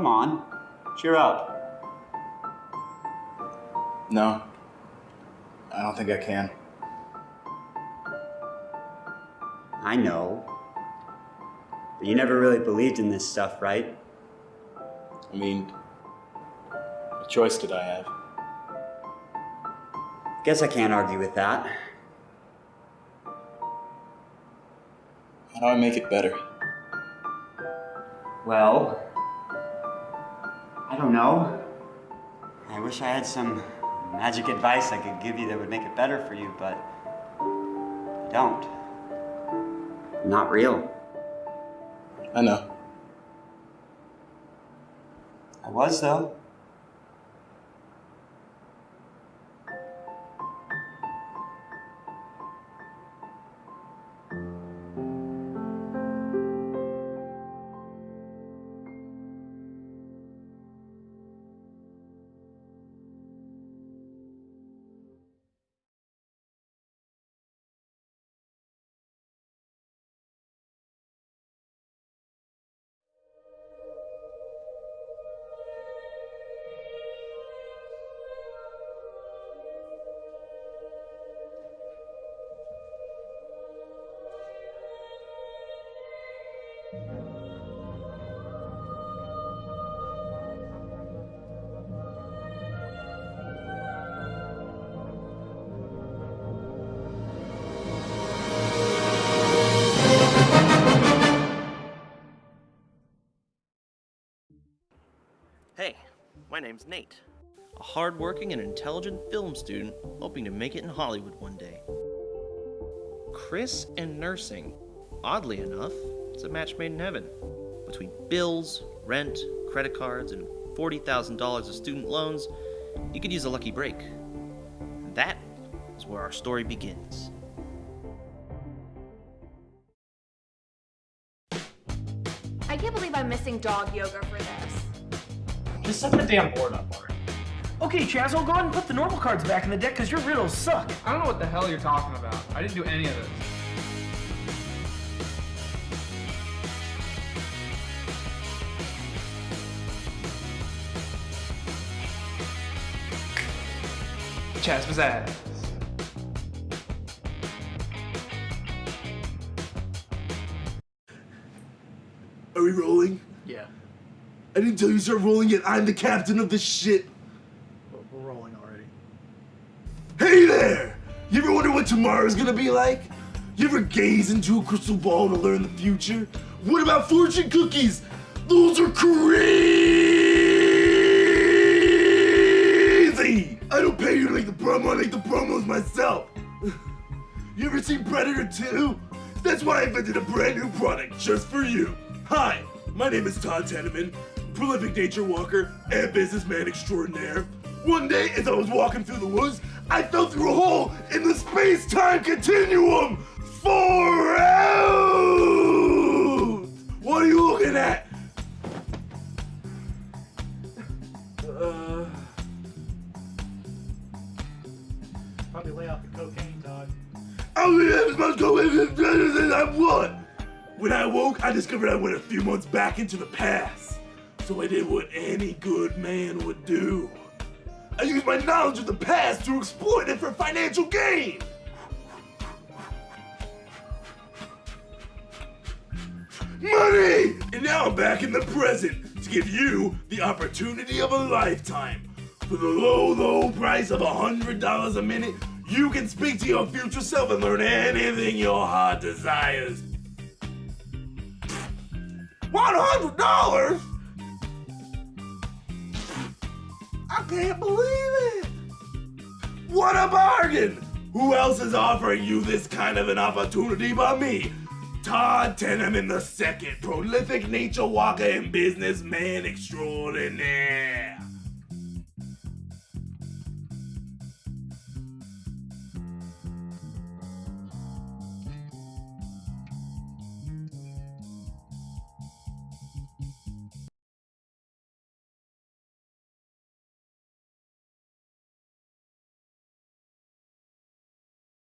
Come on, cheer up. No. I don't think I can. I know. But you never really believed in this stuff, right? I mean, what choice did I have? Guess I can't argue with that. How do I make it better? Well, don't know. I wish I had some magic advice I could give you that would make it better for you, but I don't. Not real. I know. I was, though. My name's Nate. A hardworking and intelligent film student hoping to make it in Hollywood one day. Chris and nursing. Oddly enough, it's a match made in heaven. Between bills, rent, credit cards, and $40,000 of student loans, you could use a lucky break. That is where our story begins. I can't believe I'm missing dog yoga for this. Just set the damn board up already. Okay, Chazzo, go ahead and put the normal cards back in the deck because your riddles suck. I don't know what the hell you're talking about. I didn't do any of this. Chaz was that? Are we rolling? Yeah, I didn't tell you to start rolling yet. I'm the captain of this shit. we're, we're rolling already. Hey there! You ever wonder what tomorrow's gonna be like? You ever gaze into a crystal ball to learn the future? What about fortune cookies? Those are crazy! I don't pay you to make the promo, I make the promos myself. You ever seen Predator 2? That's why I invented a brand new product just for you. Hi, my name is Todd Teneman, prolific nature walker and businessman extraordinaire. One day, as I was walking through the woods, I fell through a hole in the space-time continuum for out. What are you looking at? Uh, Probably lay off the cocaine, Todd. I was supposed to go in and I. When I woke, I discovered I went a few months back into the past. So I did what any good man would do. I used my knowledge of the past to exploit it for financial gain. Money! And now I'm back in the present to give you the opportunity of a lifetime. For the low, low price of a $100 a minute, you can speak to your future self and learn anything your heart desires. $100? Can't believe it! What a bargain! Who else is offering you this kind of an opportunity but me? Todd Teneman the second, prolific nature walker and businessman extraordinaire.